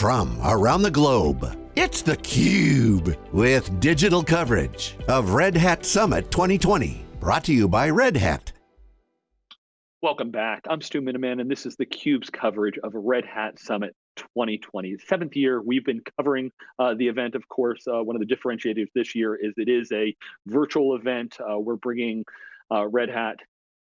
From around the globe, it's theCUBE with digital coverage of Red Hat Summit 2020. Brought to you by Red Hat. Welcome back. I'm Stu Miniman, and this is theCUBE's coverage of Red Hat Summit 2020. Seventh year, we've been covering uh, the event. Of course, uh, one of the differentiators this year is it is a virtual event. Uh, we're bringing uh, Red Hat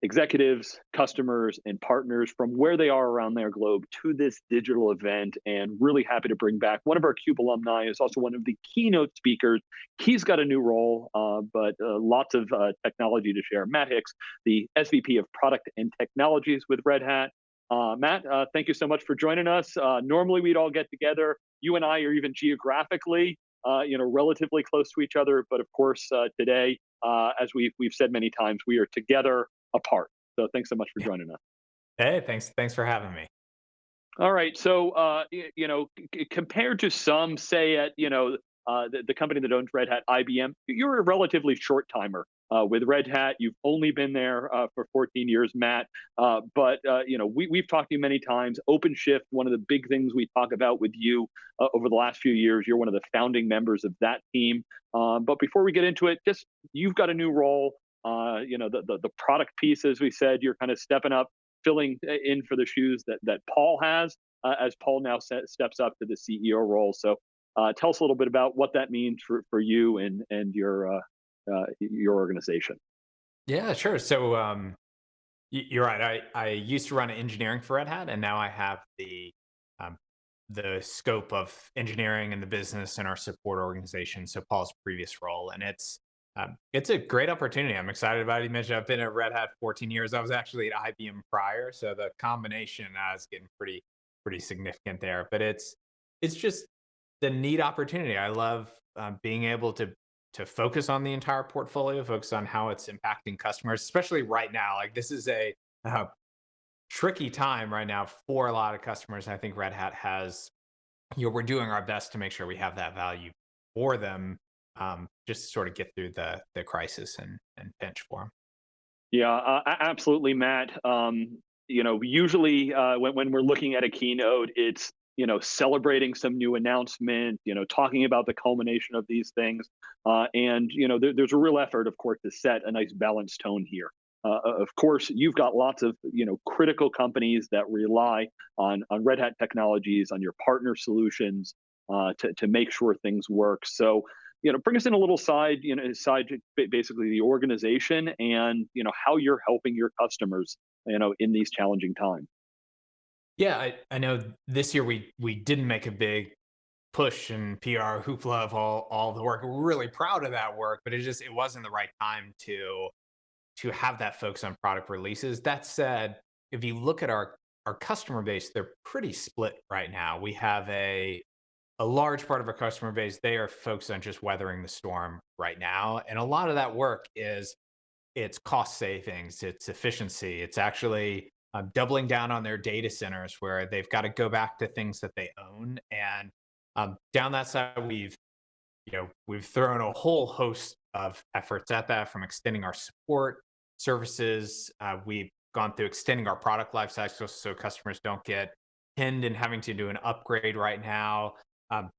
executives, customers, and partners from where they are around their globe to this digital event and really happy to bring back one of our CUBE alumni is also one of the keynote speakers. He's got a new role, uh, but uh, lots of uh, technology to share. Matt Hicks, the SVP of Product and Technologies with Red Hat. Uh, Matt, uh, thank you so much for joining us. Uh, normally we'd all get together. You and I are even geographically you know, relatively close to each other. But of course, today, as we've we've said many times, we are together apart. So thanks so much for joining us. Hey, thanks. Thanks for having me. All right. So, uh, you know, compared to some, say at you know uh, the, the, company that owns Red Hat, IBM, you're a relatively short timer uh, with Red Hat. You've only been there uh, for 14 years, Matt. Uh, but uh, you know, we, we've talked to you many times. OpenShift, one of the big things we talk about with you over the last few years. You're one of the founding members of that team. Um, but before we get into it, just you've got a new role. Uh, you know, the, the, the product piece, as we said, you're kind of stepping up, filling in for the shoes that that Paul has, uh, as Paul now set, steps up to the CEO role. So, uh, tell us a little bit about what that means for for you and and your uh, uh, your organization. Yeah, sure. So, um, you're right. I I used to run engineering for Red Hat, and now I have the um, the scope of engineering and the business and our support organization. So Paul's previous role, and it's um, it's a great opportunity. I'm excited about it. You mentioned I've been at Red Hat 14 years. I was actually at IBM prior, so the combination uh, is getting pretty pretty significant there. But it's it's just the neat opportunity. I love uh, being able to to focus on the entire portfolio, focus on how it's impacting customers, especially right now. Like this is a uh, tricky time right now for a lot of customers. I think Red Hat has, you know, we're doing our best to make sure we have that value for them um, just sort of get through the the crisis and and pinch for them. Yeah, uh, absolutely, Matt. Um, you know, usually uh, when when we're looking at a keynote, it's you know celebrating some new announcement, you know, talking about the culmination of these things, uh, and you know, there, there's a real effort, of course, to set a nice balanced tone here. Uh, of course, you've got lots of you know critical companies that rely on on Red Hat technologies, on your partner solutions uh, to to make sure things work. So you know, bring us in a little side, you know, side basically the organization and you know how you're helping your customers, you know, in these challenging times. Yeah, I, I know this year we we didn't make a big push and PR hoopla of all all the work. We're really proud of that work, but it just it wasn't the right time to to have that focus on product releases. That said, if you look at our our customer base, they're pretty split right now. We have a a large part of our customer base, they are focused on just weathering the storm right now. And a lot of that work is it's cost savings, it's efficiency, it's actually um, doubling down on their data centers where they've got to go back to things that they own. And um, down that side, we've you know we've thrown a whole host of efforts at that, from extending our support services. Uh, we've gone through extending our product life cycle so customers don't get pinned and having to do an upgrade right now. Um,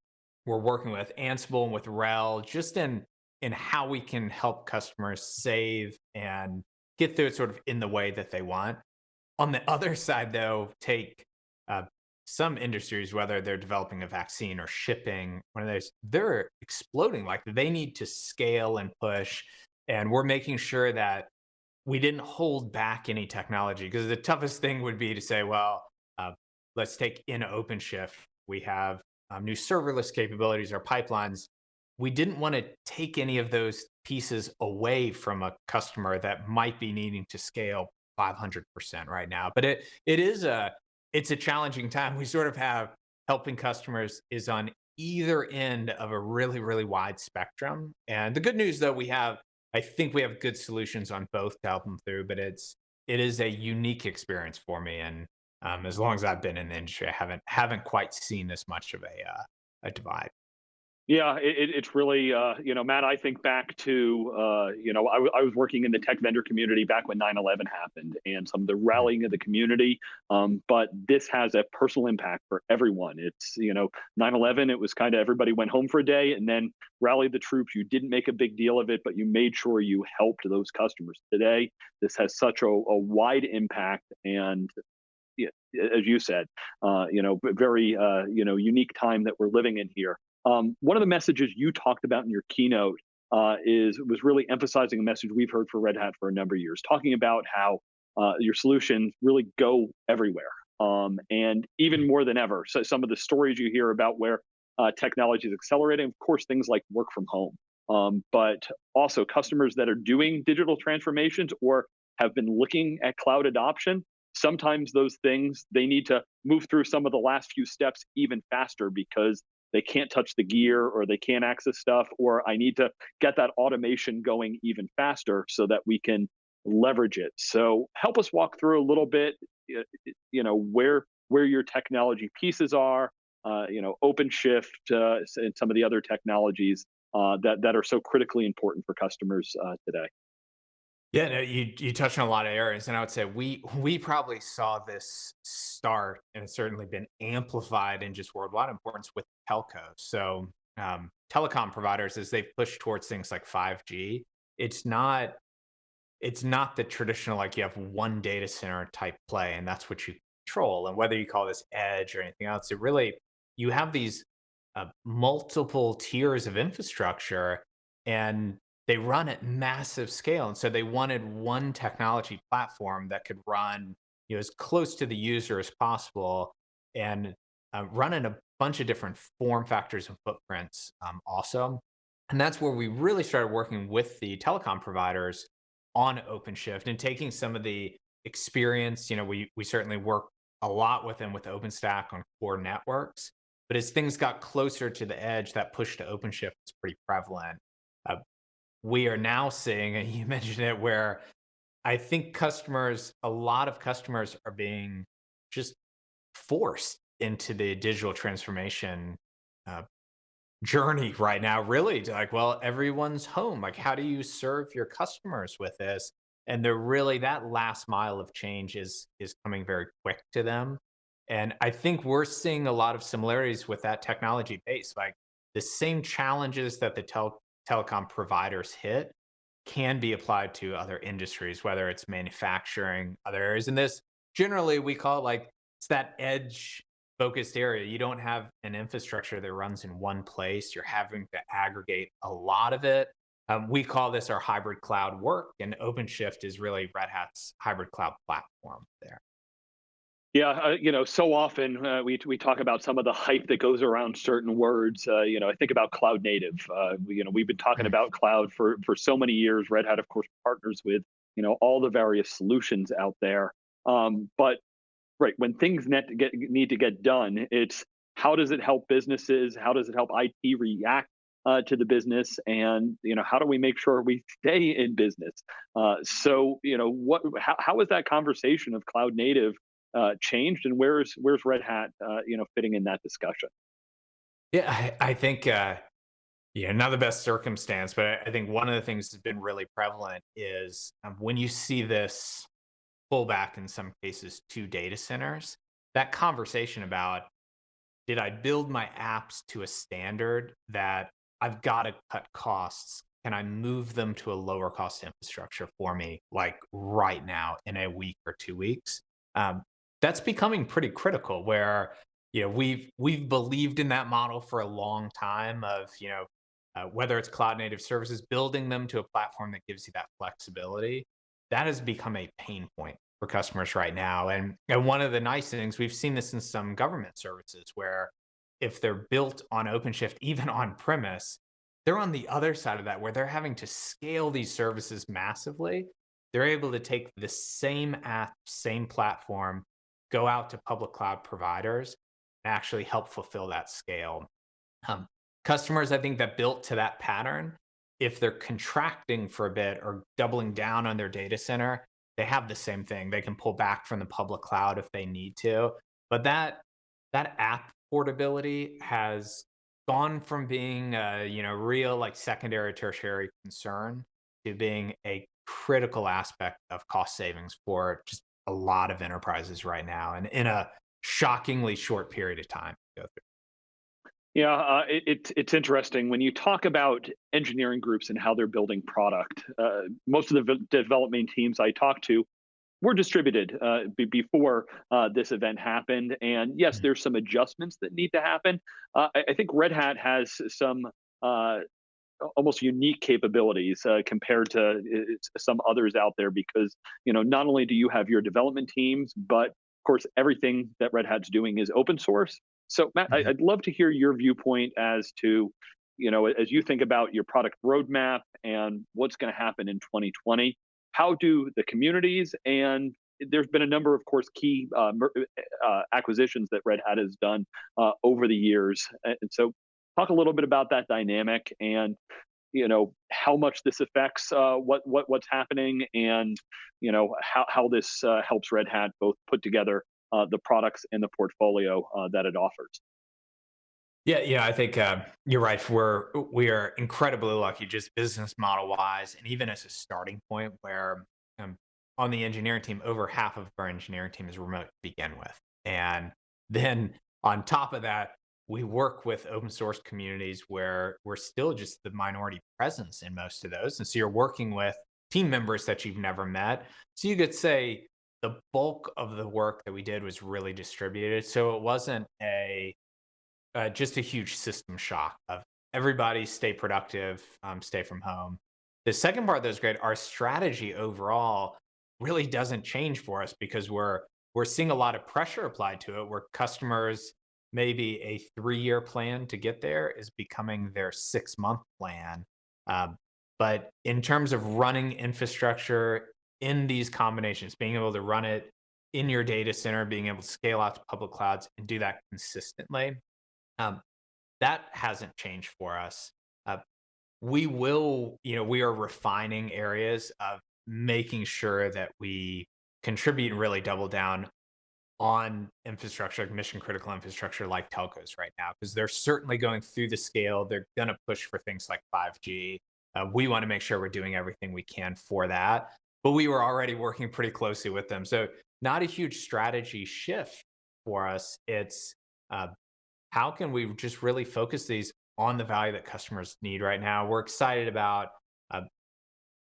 we're working with Ansible and with RHEL just in in how we can help customers save and get through it sort of in the way that they want. On the other side, though, take uh, some industries, whether they're developing a vaccine or shipping, one of those, they're exploding. Like they need to scale and push. And we're making sure that we didn't hold back any technology because the toughest thing would be to say, well, uh, let's take in OpenShift. We have um, new serverless capabilities or pipelines, we didn't want to take any of those pieces away from a customer that might be needing to scale 500% right now. But it it is a it's a challenging time. We sort of have helping customers is on either end of a really really wide spectrum. And the good news though we have I think we have good solutions on both to help them through, but it's it is a unique experience for me and um, as long as I've been in the industry, I haven't haven't quite seen this much of a uh, a divide. Yeah, it, it's really, uh, you know, Matt, I think back to, uh, you know, I, I, was working in the tech vendor community back when 9 11 happened and some of the mm-hmm. rallying of the community. Um, but this has a personal impact for everyone. It's, you know, 9 11, it was kind of everybody went home for a day and then rallied the troops. You didn't make a big deal of it, but you made sure you helped those customers. Today, this has such a, a wide impact and as you said, uh, you know, very, uh, you know, unique time that we're living in here. Um, one of the messages you talked about in your keynote uh, is was really emphasizing a message we've heard for Red Hat for a number of years, talking about how uh, your solutions really go everywhere, um, and even more than ever. So some of the stories you hear about where uh, technology is accelerating, of course, things like work from home, um, but also customers that are doing digital transformations or have been looking at cloud adoption. Sometimes those things they need to move through some of the last few steps even faster because they can't touch the gear or they can't access stuff, or I need to get that automation going even faster so that we can leverage it. So help us walk through a little bit, you know, where where your technology pieces are, uh, you know, OpenShift uh, and some of the other technologies uh, that that are so critically important for customers uh, today. Yeah, no, you you touched on a lot of areas, and I would say we we probably saw this start, and it's certainly been amplified in just worldwide importance with telco. So um, telecom providers, as they push towards things like five G, it's not it's not the traditional like you have one data center type play, and that's what you control. And whether you call this edge or anything else, it really you have these uh, multiple tiers of infrastructure, and they run at massive scale. And so they wanted one technology platform that could run you know, as close to the user as possible and uh, run in a bunch of different form factors and footprints um, also. And that's where we really started working with the telecom providers on OpenShift and taking some of the experience. You know, we, we certainly work a lot with them with OpenStack on core networks. But as things got closer to the edge, that push to OpenShift is pretty prevalent. Uh, we are now seeing, and you mentioned it, where I think customers, a lot of customers are being just forced into the digital transformation uh, journey right now, really. Like, well, everyone's home. Like, how do you serve your customers with this? And they're really that last mile of change is is coming very quick to them. And I think we're seeing a lot of similarities with that technology base. Like the same challenges that the tel telecom providers hit can be applied to other industries, whether it's manufacturing, other areas. And this generally we call it like it's that edge focused area. You don't have an infrastructure that runs in one place. You're having to aggregate a lot of it. Um, we call this our hybrid cloud work, and OpenShift is really Red Hat's hybrid cloud platform there. Yeah, uh, you know, so often uh, we we talk about some of the hype that goes around certain words. Uh, you know, I think about cloud native. Uh, you know, we've been talking about cloud for for so many years. Red Hat, of course, partners with you know all the various solutions out there. Um, but right when things net get, need to get done, it's how does it help businesses? How does it help IT react uh, to the business and you know how do we make sure we stay in business uh, so you know what how, how is that conversation of cloud native uh, changed, and where's where's Red Hat, uh, you know, fitting in that discussion? Yeah, I, I think uh, yeah, not the best circumstance, but I think one of the things that's been really prevalent is um, when you see this pullback in some cases to data centers, that conversation about did I build my apps to a standard that I've got to cut costs? Can I move them to a lower cost infrastructure for me, like right now in a week or two weeks? Um, that's becoming pretty critical where you know we've we've believed in that model for a long time of you know uh, whether it's cloud native services building them to a platform that gives you that flexibility that has become a pain point for customers right now. And and one of the nice things we've seen this in some government services where if they're built on OpenShift even on premise they're on the other side of that where they're having to scale these services massively. They're able to take the same app same platform go out to public cloud providers and actually help fulfill that scale. Um, customers, I think, that built to that pattern, if they're contracting for a bit or doubling down on their data center, they have the same thing. They can pull back from the public cloud if they need to. But that that app portability has gone from being a you know real like secondary tertiary concern to being a critical aspect of cost savings for just a lot of enterprises right now and in a shockingly short period of time yeah, uh, it, it, it's interesting when you talk about engineering groups and how they're building product. Uh, most of the development teams I talk to were distributed uh, before uh, this event happened, and yes, mm-hmm. there's some adjustments that need to happen. Uh, I, I, think Red Hat has some uh, almost unique capabilities compared to some others out there because you know not only do you have your development teams, but of course everything that Red Hat's doing is open source so, Matt, mm-hmm. I'd love to hear your viewpoint as to, you know, as you think about your product roadmap and what's going to happen in 2020. How do the communities and there's been a number, of course, key uh, uh, acquisitions that Red Hat has done uh, over the years, and so talk a little bit about that dynamic and you know how much this affects uh, what what what's happening and you know how how this uh, helps Red Hat both put together uh, the products and the portfolio uh, that it offers. Yeah, yeah, I think uh, you're right. We're we are incredibly lucky, just business model wise, and even as a starting point, where um, on the engineering team, over half of our engineering team is remote to begin with, and then on top of that, we work with open source communities where we're still just the minority presence in most of those, and so you're working with team members that you've never met. So you could say the bulk of the work that we did was really distributed. So it wasn't a uh, just a huge system shock of everybody stay productive, um, stay from home. The second part that was great, our strategy overall really doesn't change for us because we're we're seeing a lot of pressure applied to it where customers maybe a three-year plan to get there is becoming their six-month plan. Um, but in terms of running infrastructure in these combinations, being able to run it in your data center, being able to scale out to public clouds and do that consistently, um, that hasn't changed for us. Uh, we will, you know, we are refining areas of making sure that we contribute and really double down on infrastructure, mission critical infrastructure like telcos right now, because they're certainly going through the scale. They're going to push for things like 5G. Uh, we want to make sure we're doing everything we can for that but we were already working pretty closely with them. So not a huge strategy shift for us. It's uh, how can we just really focus these on the value that customers need right now? We're excited about, uh,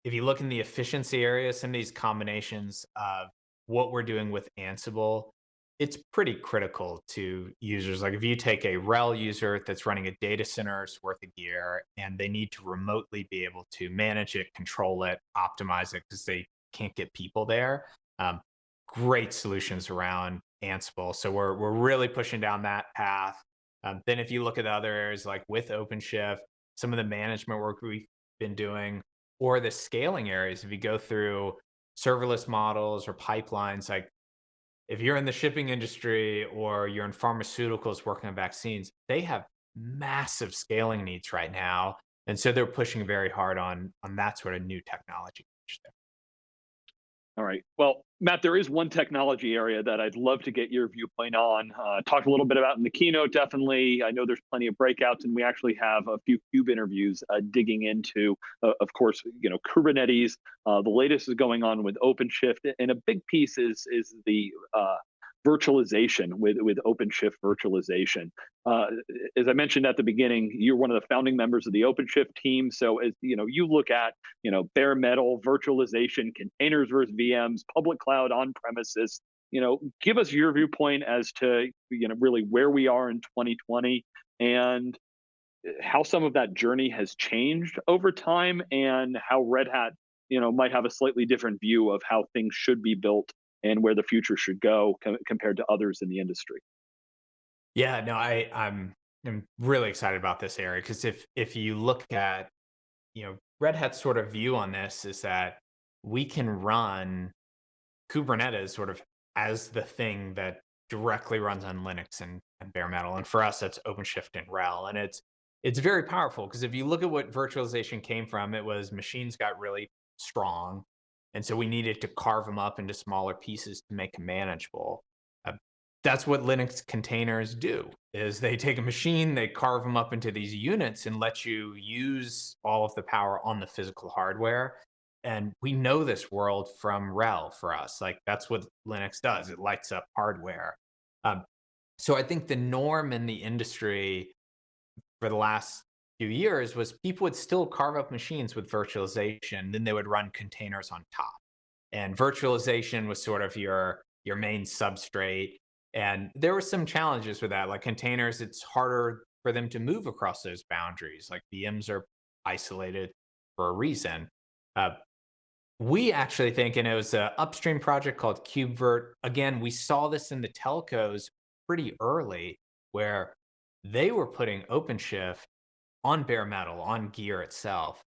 if you look in the efficiency area, some of these combinations of what we're doing with Ansible, it's pretty critical to users. Like if you take a RHEL user that's running a data center's worth of gear and they need to remotely be able to manage it, control it, optimize it because they can't get people there. Um, great solutions around Ansible. So we're, we're really pushing down that path. Um, then if you look at the other areas like with OpenShift, some of the management work we've been doing, or the scaling areas, if you go through serverless models or pipelines, like if you're in the shipping industry or you're in pharmaceuticals working on vaccines, they have massive scaling needs right now. And so they're pushing very hard on, on that sort of new technology. All right. Well, Matt, there is one technology area that I'd love to get your viewpoint on. Uh, talked a little bit about in the keynote, definitely. I know there's plenty of breakouts, and we actually have a few CUBE interviews uh, digging into, uh, of course, you know, Kubernetes. Uh, the latest is going on with OpenShift, and a big piece is is the uh, virtualization with with OpenShift virtualization. Uh, as I mentioned at the beginning, you're one of the founding members of the OpenShift team. So as you know, you look at you know bare metal virtualization, containers versus VMs, public cloud on premises. You know, give us your viewpoint as to you know really where we are in 2020 and how some of that journey has changed over time and how Red Hat you know might have a slightly different view of how things should be built and where the future should go com- compared to others in the industry. Yeah, no, I I'm I'm really excited about this area because if if you look at you know Red Hat's sort of view on this is that we can run Kubernetes sort of as the thing that directly runs on Linux and, and bare metal. And for us, that's OpenShift and RHEL. And it's it's very powerful because if you look at what virtualization came from, it was machines got really strong and so we needed to carve them up into smaller pieces to make them manageable. Uh, that's what Linux containers do. is they take a machine, they carve them up into these units and let you use all of the power on the physical hardware. And we know this world from RHEL for us. Like that's what Linux does. It lights up hardware. Um, so I think the norm in the industry for the last few years was people would still carve up machines with virtualization, then they would run containers on top. And virtualization was sort of your your main substrate. And there were some challenges with that. Like containers, it's harder for them to move across those boundaries. Like VMs are isolated for a reason. Uh, we actually think, and it was an upstream project called KubeVirt. Again, we saw this in the telcos pretty early where they were putting OpenShift on bare metal, on gear itself.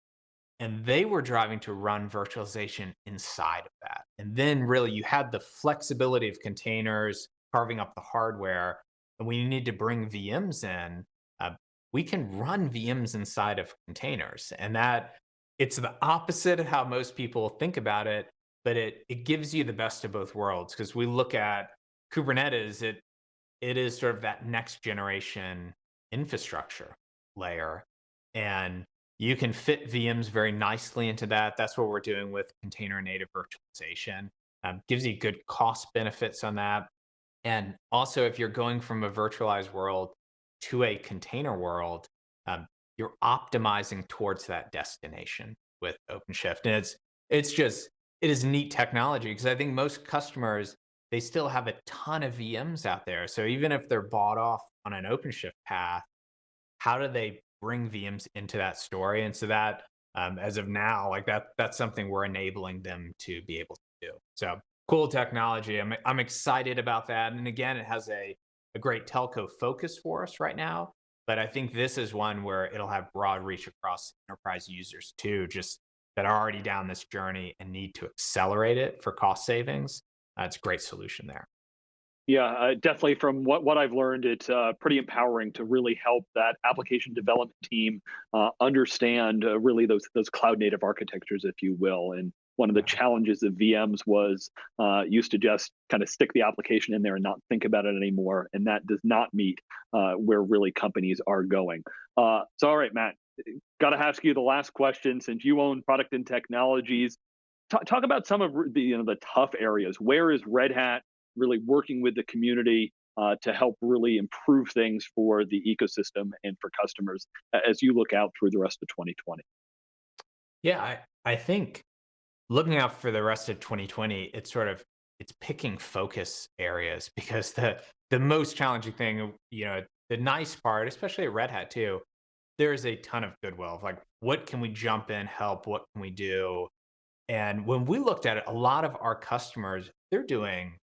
And they were driving to run virtualization inside of that. And then really you had the flexibility of containers carving up the hardware. And we need to bring VMs in. Uh, we can run VMs inside of containers. And that it's the opposite of how most people think about it, but it, it gives you the best of both worlds. Because we look at Kubernetes, it it is sort of that next generation infrastructure layer. And you can fit VMs very nicely into that. That's what we're doing with container native virtualization. Um, gives you good cost benefits on that. And also, if you're going from a virtualized world to a container world, um, you're optimizing towards that destination with OpenShift. And it's it's just it is neat technology because I think most customers they still have a ton of VMs out there. So even if they're bought off on an OpenShift path, how do they bring VMs into that story? And so that, um, as of now, like that, that's something we're enabling them to be able to do. So cool technology. I'm, I'm excited about that. And again, it has a, a great telco focus for us right now. But I think this is one where it'll have broad reach across enterprise users too, just that are already down this journey and need to accelerate it for cost savings. That's a great solution there. Yeah, uh, definitely. From what, what I've learned, it's uh, pretty empowering to really help that application development team uh, understand uh, really those those cloud native architectures, if you will. And one of the challenges of VMs was uh, used to just kind of stick the application in there and not think about it anymore, and that does not meet uh, where really companies are going. so, all right, Matt, got to ask you the last question. Since you own product and technologies, talk, talk about some of the you know the tough areas. Where is Red Hat really working with the community uh, to help really improve things for the ecosystem and for customers as you look out through the rest of 2020? Yeah, I, I think looking out for the rest of 2020, it's sort of it's picking focus areas because the the most challenging thing, you know, the nice part, especially at Red Hat too, there's a ton of goodwill of like what can we jump in, help, what can we do? And when we looked at it, a lot of our customers, they're doing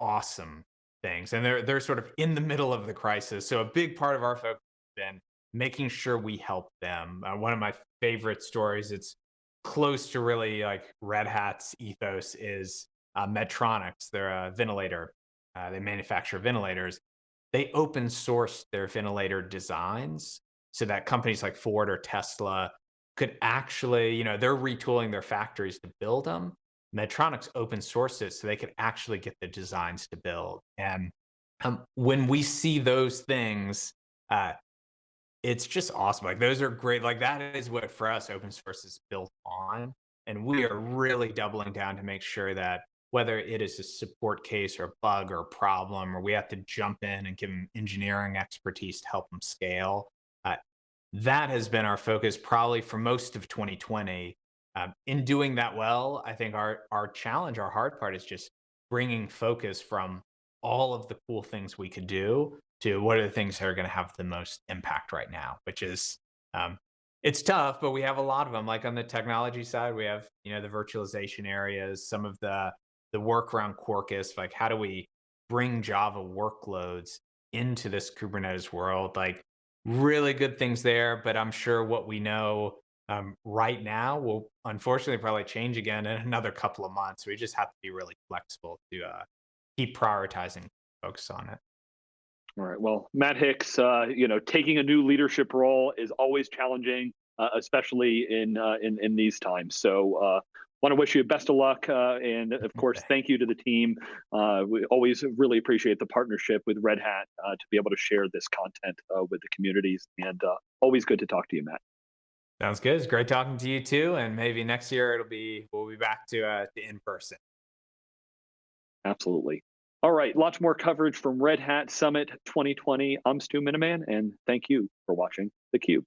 awesome things and they're they're sort of in the middle of the crisis. So a big part of our focus has been making sure we help them. Uh, one of my favorite stories, it's close to really like Red Hat's ethos is uh, Medtronics. They're a ventilator. Uh, they manufacture ventilators. They open source their ventilator designs so that companies like Ford or Tesla could actually, you know, they're retooling their factories to build them. Medtronic's open source it so they could actually get the designs to build. And um, when we see those things, uh, it's just awesome. Like those are great. Like that is what for us open source is built on. And we are really doubling down to make sure that whether it is a support case or a bug or a problem, or we have to jump in and give them engineering expertise to help them scale, that has been our focus probably for most of 2020. Um, in doing that well, I think our our challenge, our hard part is just bringing focus from all of the cool things we could do to what are the things that are going to have the most impact right now, which is um, it's tough, but we have a lot of them. Like on the technology side, we have you know the virtualization areas, some of the the work around Quarkus, like how do we bring Java workloads into this Kubernetes world? Like really good things there, but I'm sure what we know um, right now will unfortunately probably change again in another couple of months. We just have to be really flexible to uh, keep prioritizing focus on it. All right. Well, Matt Hicks, uh, you know, taking a new leadership role is always challenging, uh, especially in, uh, in in these times. So uh, want to wish you best of luck. Uh, and of course, thank you to the team. Uh, we always really appreciate the partnership with Red Hat uh, to be able to share this content uh, with the communities. And uh, always good to talk to you, Matt. Sounds good. It's great talking to you too. And maybe next year it'll be, we'll be back to, uh, to in person. Absolutely. All right, lots more coverage from Red Hat Summit 2020. I'm Stu Miniman, and thank you for watching theCUBE.